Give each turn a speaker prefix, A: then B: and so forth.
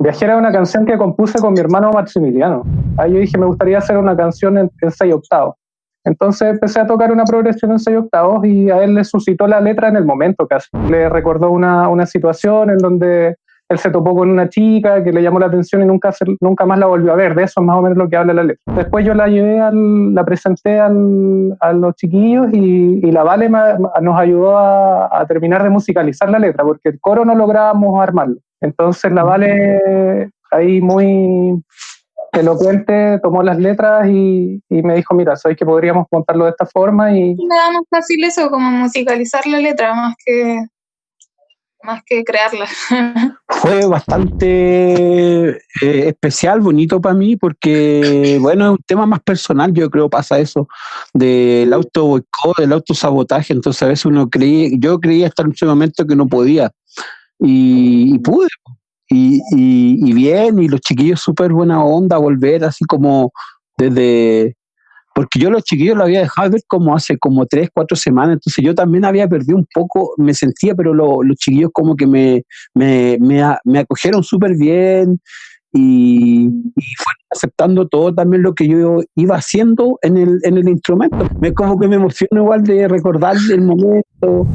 A: Viajera es una canción que compuse con mi hermano Maximiliano. Ahí yo dije, me gustaría hacer una canción en, en seis octavos. Entonces empecé a tocar una progresión en seis octavos y a él le suscitó la letra en el momento casi. Le recordó una, una situación en donde él se topó con una chica que le llamó la atención y nunca, nunca más la volvió a ver. De eso es más o menos lo que habla la letra. Después yo la llevé, al, la presenté al, a los chiquillos y, y la Vale nos ayudó a, a, terminar de musicalizar la letra, porque el coro no lográbamos armarlo. Entonces la Vale ahí muy elocuente tomó las letras y, y me dijo, mira, sabéis que podríamos montarlo de esta forma y...
B: Me da más fácil eso, como musicalizar la letra, más que más que crearla.
C: Fue bastante eh, especial, bonito para mí, porque, bueno, es un tema más personal, yo creo pasa eso, del auto boicot, del autosabotaje, entonces a veces uno creía, yo creía hasta en ese momento que no podía, y, pude, y, y, bien, y los chiquillos súper buena onda, volver así como desde, porque yo los chiquillos lo había dejado ver como hace como tres, cuatro semanas, entonces yo también había perdido un poco, me sentía, pero lo, los chiquillos como que me, me, me, acogieron súper bien y, fueron aceptando todo también lo que yo iba haciendo en el, en el instrumento. Me como que me emociono igual de recordar el momento